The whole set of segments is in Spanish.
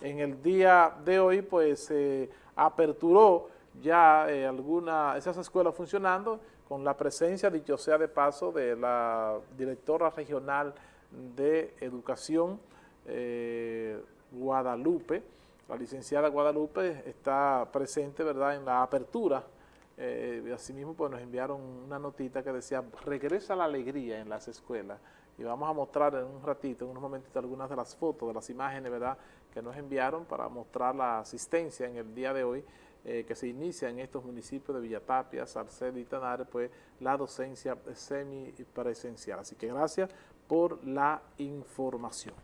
En el día de hoy, pues, se aperturó ya eh, alguna, esas escuelas funcionando con la presencia, dicho sea de paso, de la directora regional de Educación, eh, Guadalupe, la licenciada Guadalupe está presente, ¿verdad?, en la apertura. Eh, asimismo, pues nos enviaron una notita que decía, regresa la alegría en las escuelas. Y vamos a mostrar en un ratito, en unos momentitos, algunas de las fotos, de las imágenes, ¿verdad?, que nos enviaron para mostrar la asistencia en el día de hoy eh, que se inicia en estos municipios de Villatapia, Salcedo y Tanares, pues la docencia semipresencial. Así que gracias por la información.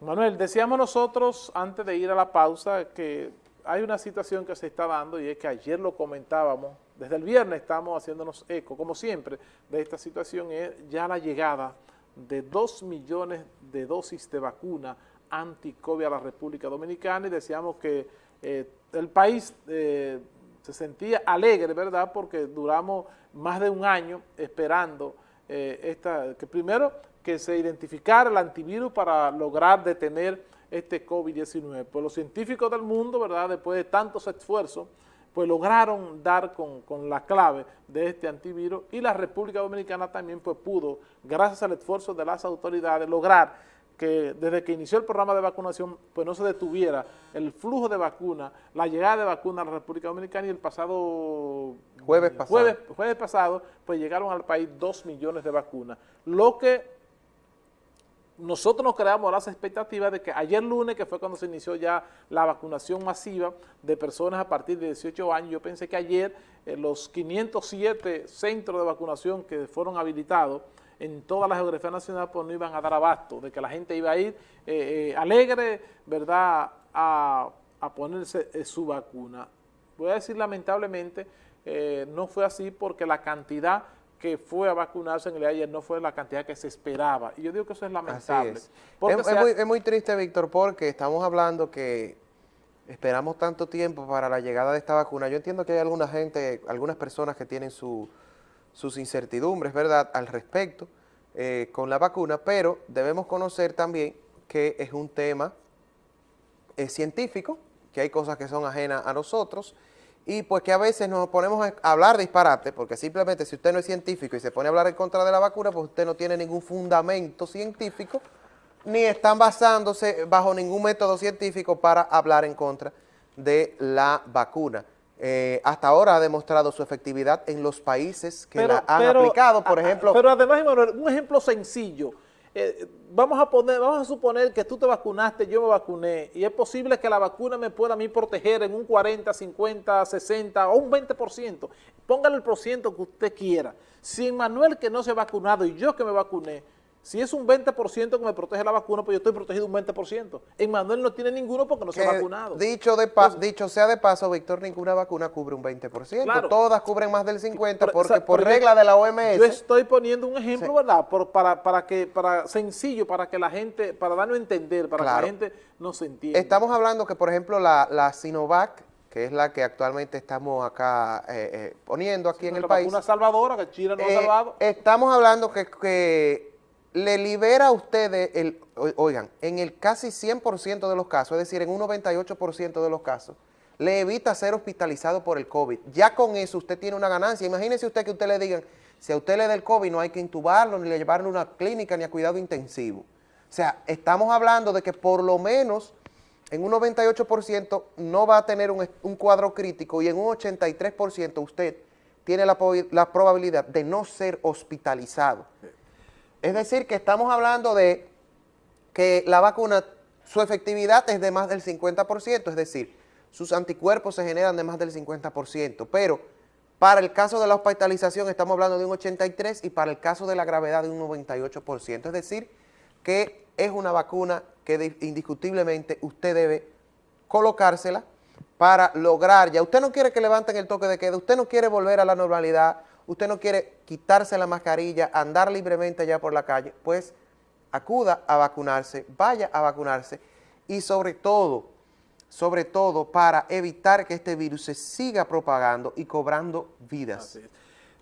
Manuel, decíamos nosotros antes de ir a la pausa que hay una situación que se está dando y es que ayer lo comentábamos, desde el viernes estamos haciéndonos eco, como siempre, de esta situación es ya la llegada de dos millones de dosis de vacuna anti-COVID a la República Dominicana y decíamos que eh, el país eh, se sentía alegre, ¿verdad?, porque duramos más de un año esperando eh, esta, que primero que se identificara el antivirus para lograr detener este COVID-19. Pues los científicos del mundo, ¿verdad?, después de tantos esfuerzos, pues lograron dar con, la clave de este antivirus y la República Dominicana también pues pudo, gracias al esfuerzo de las autoridades, lograr que desde que inició el programa de vacunación pues no se detuviera el flujo de vacuna, la llegada de vacuna a la República Dominicana y el pasado jueves pasado, jueves, jueves pasado pues llegaron al país dos millones de vacunas, lo que nosotros nos creamos las expectativas de que ayer lunes, que fue cuando se inició ya la vacunación masiva de personas a partir de 18 años, yo pensé que ayer eh, los 507 centros de vacunación que fueron habilitados en toda la geografía nacional pues no iban a dar abasto, de que la gente iba a ir eh, eh, alegre, ¿verdad?, a, ponerse su vacuna. Voy a decir lamentablemente, no fue así porque la cantidad que fue a vacunarse en el ayer no fue la cantidad que se esperaba. Y yo digo que eso es lamentable. Es. muy, es, muy, triste, Víctor, porque estamos hablando que esperamos tanto tiempo para la llegada de esta vacuna. Yo entiendo que hay alguna gente, algunas personas que tienen sus incertidumbres, ¿verdad?, al respecto eh, con la vacuna, pero debemos conocer también que es un tema eh, científico, que hay cosas que son ajenas a nosotros, y pues que a veces nos ponemos a hablar disparate, porque simplemente si usted no es científico y se pone a hablar en contra de la vacuna, pues usted no tiene ningún fundamento científico, ni están basándose bajo ningún método científico para hablar en contra de la vacuna. Eh, hasta ahora ha demostrado su efectividad en los países que la han aplicado, por ejemplo... Pero además, un ejemplo sencillo, eh, vamos, a poner, vamos a suponer que tú te vacunaste, yo me vacuné, y es posible que la vacuna me pueda a mí proteger en un 40, 50, 60 o un 20%. Póngale el porciento que usted quiera. Si Manuel que no se ha vacunado y yo que me vacuné, si es un 20% que me protege la vacuna, pues yo estoy protegido un 20%. Manuel no tiene ninguno porque no se ha vacunado. Dicho, de dicho sea de paso, Víctor, ninguna vacuna cubre un 20%. Todas cubren más del 50% porque por regla de la OMS. Yo estoy poniendo un ejemplo, ¿verdad? para, para, que, para sencillo, para que la gente, para darnos a entender, para que la gente no se entienda. Estamos hablando que, por ejemplo, la, Sinovac, que es la que actualmente estamos acá eh, eh, poniendo aquí en el país. Una salvadora que China no ha eh, salvado. Estamos hablando que, que le libera a ustedes, el, oigan, en el casi 100% de los casos, es decir, en un 98% de los casos, le evita ser hospitalizado por el COVID. Ya con eso usted tiene una ganancia. Imagínese usted que usted le digan, si a usted le da el COVID no hay que intubarlo, ni le llevarlo a una clínica, ni a cuidado intensivo. O sea, estamos hablando de que por lo menos en un 98% no va a tener un, cuadro crítico y en un 83% usted tiene la, la probabilidad de no ser hospitalizado. Es decir, que estamos hablando de que la vacuna, su efectividad es de más del 50%, es decir, sus anticuerpos se generan de más del 50%, pero para el caso de la hospitalización estamos hablando de un 83% y para el caso de la gravedad de un 98%, es decir, que es una vacuna que indiscutiblemente usted debe colocársela para lograr, ya usted no quiere que levanten el toque de queda, usted no quiere volver a la normalidad, usted no quiere quitarse la mascarilla, andar libremente allá por la calle, pues acuda a vacunarse, vaya a vacunarse y sobre todo, sobre todo para evitar que este virus se siga propagando y cobrando vidas.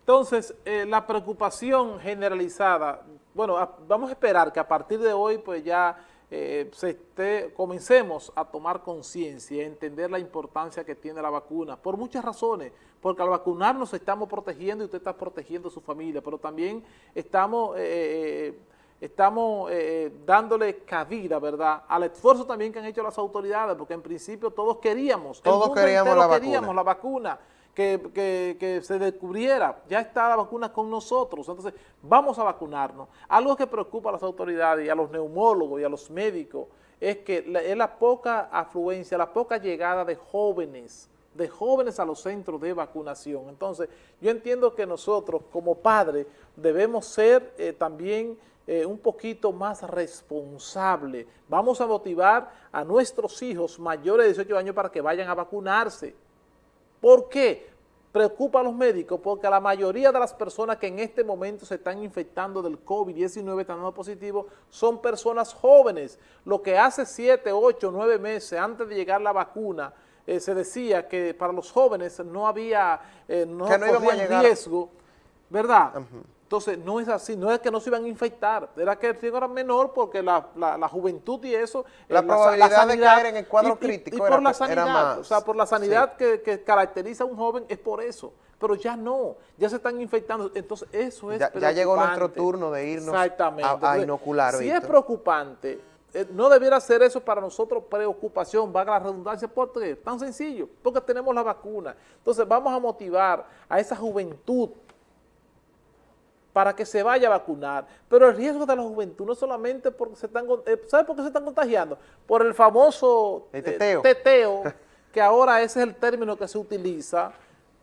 Entonces, eh, la preocupación generalizada, bueno, vamos a esperar que a partir de hoy pues ya eh, se esté, comencemos a tomar conciencia y a entender la importancia que tiene la vacuna, por muchas razones, porque al vacunarnos estamos protegiendo y usted está protegiendo a su familia, pero también estamos... Eh, eh, estamos dándole cabida, ¿verdad?, al esfuerzo también que han hecho las autoridades, porque en principio todos queríamos, todos queríamos, la, queríamos la vacuna, que, se descubriera, ya está la vacuna con nosotros, entonces vamos a vacunarnos. Algo que preocupa a las autoridades y a los neumólogos y a los médicos es que es la poca afluencia, la poca llegada de jóvenes, de jóvenes a los centros de vacunación. Entonces, yo entiendo que nosotros como padres debemos ser eh, también eh, un poquito más responsables. Vamos a motivar a nuestros hijos mayores de 18 años para que vayan a vacunarse ¿Por qué? Preocupa a los médicos porque la mayoría de las personas que en este momento se están infectando del COVID-19, están dando positivo, son personas jóvenes. Lo que hace 7, 8, 9 meses antes de llegar la vacuna, eh, se decía que para los jóvenes no había, eh, no, riesgo, ¿verdad? Entonces, no es así, no es que no se iban a infectar, era que el riesgo era menor porque la, la, juventud y eso... Eh, la probabilidad de caer en el cuadro crítico por la sanidad, o sea, por la sanidad que, caracteriza a un joven es por eso, pero ya no, ya se están infectando, entonces eso es Ya, llegó nuestro turno de irnos a, inocular. Si es preocupante, eh, no debiera ser eso para nosotros preocupación, valga la redundancia, ¿por qué? Tan sencillo, porque tenemos la vacuna. Entonces vamos a motivar a esa juventud para que se vaya a vacunar. Pero el riesgo de la juventud no solamente porque se están, eh, ¿sabe por qué se están contagiando? Por el famoso eh, teteo. teteo, que ahora ese es el término que se utiliza,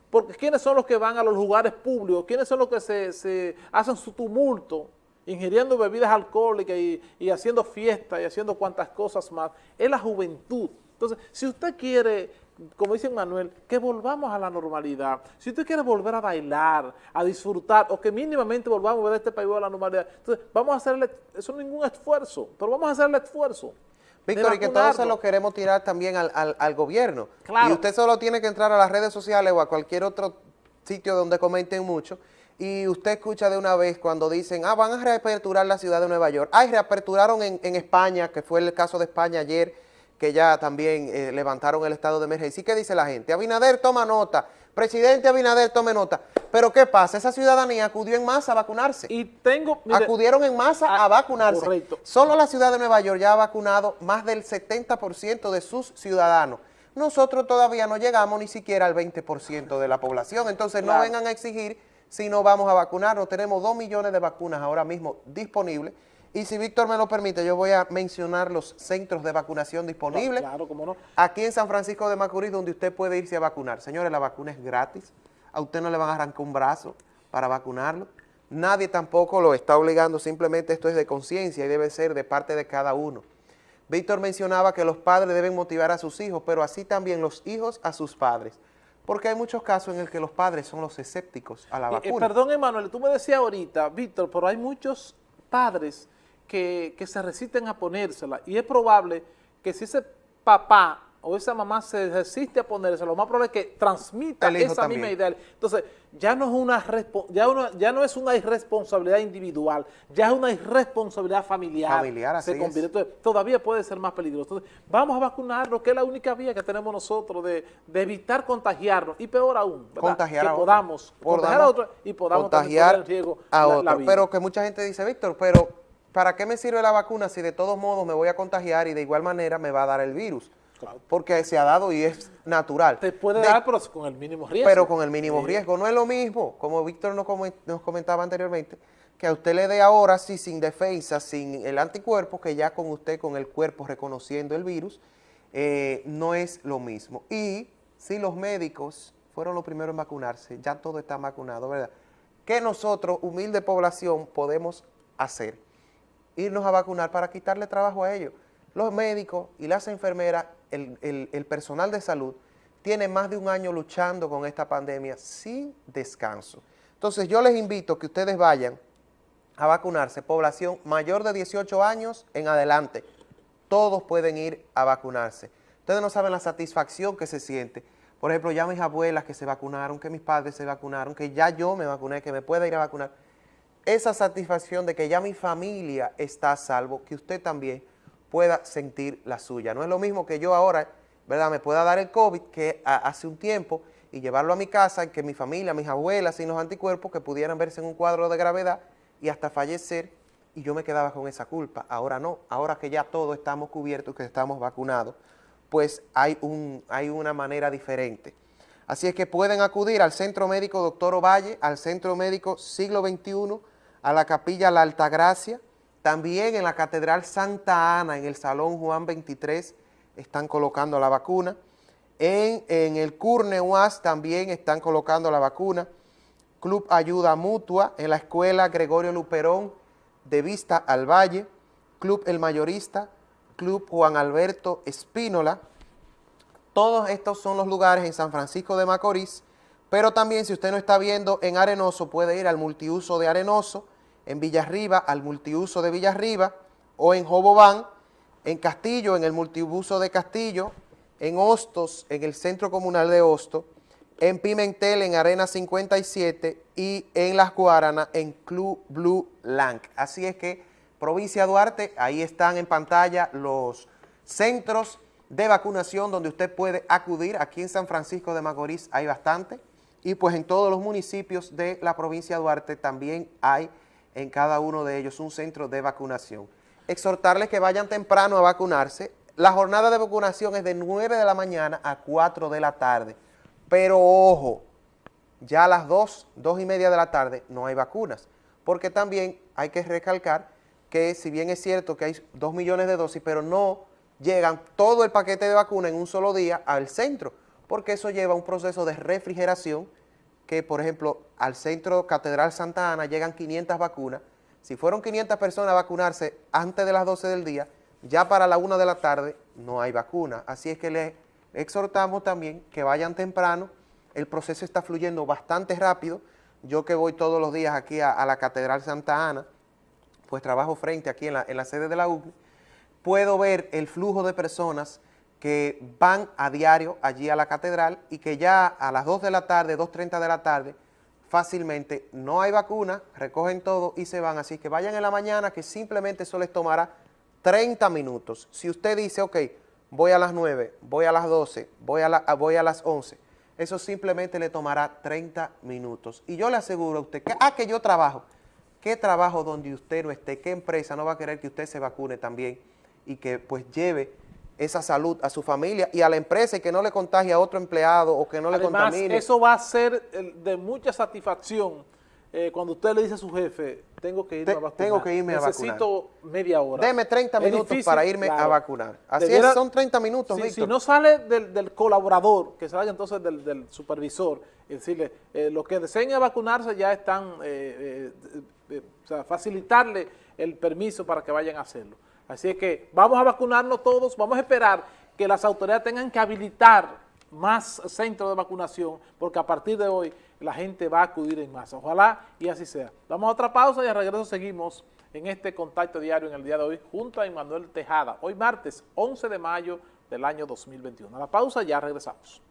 porque ¿quiénes son los que van a los lugares públicos? ¿Quiénes son los que se, hacen su tumulto, ingiriendo bebidas alcohólicas y, y haciendo fiestas y haciendo cuantas cosas más? Es la juventud. Entonces, si usted quiere como dice Manuel, que volvamos a la normalidad. Si usted quiere volver a bailar, a disfrutar, o que mínimamente volvamos a ver este país a la normalidad, entonces vamos a hacerle, eso no es ningún esfuerzo, pero vamos a hacer el esfuerzo. Víctor, y que todo se lo queremos tirar también al, gobierno. Claro. Y usted solo tiene que entrar a las redes sociales o a cualquier otro sitio donde comenten mucho, y usted escucha de una vez cuando dicen, ah, van a reaperturar la ciudad de Nueva York. Ay, reaperturaron en, en España, que fue el caso de España ayer, que ya también eh, levantaron el estado de emergencia. ¿Y qué dice la gente? Abinader toma nota, presidente Abinader tome nota. Pero ¿qué pasa? Esa ciudadanía acudió en masa a vacunarse. Y tengo... Acudieron en masa a, ah, vacunarse. Correcto. Solo la ciudad de Nueva York ya ha vacunado más del 70% de sus ciudadanos. Nosotros todavía no llegamos ni siquiera al 20% de la población. Entonces no vengan a exigir si no vamos a vacunarnos. Tenemos 2 millones de vacunas ahora mismo disponibles y si Víctor me lo permite, yo voy a mencionar los centros de vacunación disponibles. Claro, cómo no. Aquí en San Francisco de Macorís, donde usted puede irse a vacunar. Señores, la vacuna es gratis. A usted no le van a arrancar un brazo para vacunarlo. Nadie tampoco lo está obligando, simplemente esto es de conciencia y debe ser de parte de cada uno. Víctor mencionaba que los padres deben motivar a sus hijos, pero así también los hijos a sus padres. Porque hay muchos casos en el que los padres son los escépticos a la eh, eh, vacuna. perdón, Emanuel, tú me decías ahorita, Víctor, pero hay muchos padres que, se resisten a ponérsela y es probable que si ese papá o esa mamá se resiste a ponérsela, lo más probable es que transmita esa misma idea. Entonces, ya no, es una ya, ya no es una irresponsabilidad individual, ya es una irresponsabilidad familiar. Familiar, así Entonces, todavía puede ser más peligroso. Entonces, vamos a vacunarnos, que es la única vía que tenemos nosotros de, evitar contagiarnos, y peor aún, contagiar que podamos contagiar a otros y podamos contagiar en riesgo a otros. Pero que mucha gente dice, Víctor, pero ¿para qué me sirve la vacuna si de todos modos me voy a contagiar y de igual manera me va a dar el virus? Porque se ha dado y es natural. Te puede dar, pero con el mínimo riesgo. Pero con el mínimo riesgo. No es lo mismo, como Víctor nos, comentaba anteriormente, que a usted le dé ahora sí sin defensa, sin el anticuerpo, que ya con usted, con el cuerpo reconociendo el virus, eh, no es lo mismo. Y si los médicos fueron los primeros en vacunarse, ya todo está vacunado, ¿verdad? ¿Qué nosotros, humilde población, podemos hacer? Irnos a vacunar para quitarle trabajo a ellos. Los médicos y las enfermeras, el, personal de salud, tienen más de un año luchando con esta pandemia sin descanso. Entonces yo les invito que ustedes vayan a vacunarse, población mayor de 18 años en adelante, todos pueden ir a vacunarse. Ustedes no saben la satisfacción que se siente. Por ejemplo, ya mis abuelas que se vacunaron, que mis padres se vacunaron, que ya yo me vacuné, que me pueda ir a vacunar esa satisfacción de que ya mi familia está a salvo, que usted también pueda sentir la suya. No es lo mismo que yo ahora, ¿verdad?, me pueda dar el COVID que hace un tiempo y llevarlo a mi casa y que mi familia, mis abuelas y los anticuerpos que pudieran verse en un cuadro de gravedad y hasta fallecer y yo me quedaba con esa culpa. Ahora no, ahora que ya todos estamos cubiertos, que estamos vacunados, pues hay, un, hay una manera diferente. Así es que pueden acudir al Centro Médico Doctor Ovalle, al Centro Médico Siglo XXI, a la Capilla La Altagracia, también en la Catedral Santa Ana, en el Salón Juan 23, están colocando la vacuna. En, en el Curne UAS también están colocando la vacuna. Club Ayuda Mutua, en la Escuela Gregorio Luperón, de Vista al Valle, Club El Mayorista, Club Juan Alberto Espínola. Todos estos son los lugares en San Francisco de Macorís, pero también si usted no está viendo en Arenoso, puede ir al multiuso de Arenoso, en Villarriba al multiuso de Villarriba, o en Jobobán, en Castillo, en el multiuso de Castillo, en Hostos, en el Centro Comunal de Hostos, en Pimentel, en Arena 57 y en Las Guaranas, en Club Blue Lang. Así es que, provincia Duarte, ahí están en pantalla los centros de vacunación donde usted puede acudir. Aquí en San Francisco de Macorís hay bastante y pues en todos los municipios de la provincia Duarte también hay en cada uno de ellos un centro de vacunación. Exhortarles que vayan temprano a vacunarse. La jornada de vacunación es de 9 de la mañana a 4 de la tarde. Pero ojo, ya a las 2, 2 y media de la tarde no hay vacunas, porque también hay que recalcar que si bien es cierto que hay 2 millones de dosis, pero no llegan todo el paquete de vacuna en un solo día al centro, porque eso lleva un proceso de refrigeración que, por ejemplo, al centro Catedral Santa Ana llegan 500 vacunas. Si fueron 500 personas a vacunarse antes de las 12 del día, ya para la 1 de la tarde no hay vacuna. Así es que les exhortamos también que vayan temprano, el proceso está fluyendo bastante rápido, yo que voy todos los días aquí a, la Catedral Santa Ana, pues trabajo frente aquí en la, sede de la UCNE, puedo ver el flujo de personas que van a diario allí a la catedral y que ya a las 2 de la tarde, 2.30 de la tarde, fácilmente no hay vacuna, recogen todo y se van. Así que vayan en la mañana que simplemente eso les tomará 30 minutos. Si usted dice, ok, voy a las 9, voy a las 12, voy a, la, voy a las 11. Eso simplemente le tomará 30 minutos. Y yo le aseguro a usted que, ah, que yo trabajo. ¿Qué trabajo donde usted no esté? ¿Qué empresa no va a querer que usted se vacune también y que pues lleve esa salud a su familia y a la empresa y que no le contagie a otro empleado o que no le contamine? eso va a ser de mucha satisfacción eh, cuando usted le dice a su jefe, tengo que irme a vacunar. Tengo que irme Necesito a vacunar. media hora. Deme 30 minutos para irme a vacunar. Así es, son 30 minutos, Si no sale del, colaborador, que salga entonces del, supervisor, y decirle, eh, los que deseen vacunarse ya están, eh, o sea, facilitarle el permiso para que vayan a hacerlo. Así es que vamos a vacunarnos todos, vamos a esperar que las autoridades tengan que habilitar más centros de vacunación, porque a partir de hoy la gente va a acudir en masa. Ojalá y así sea. Damos otra pausa y al regreso seguimos en este contacto diario en el día de hoy junto a Emanuel Tejada. Hoy martes 11 de mayo del año 2021. A la pausa ya regresamos.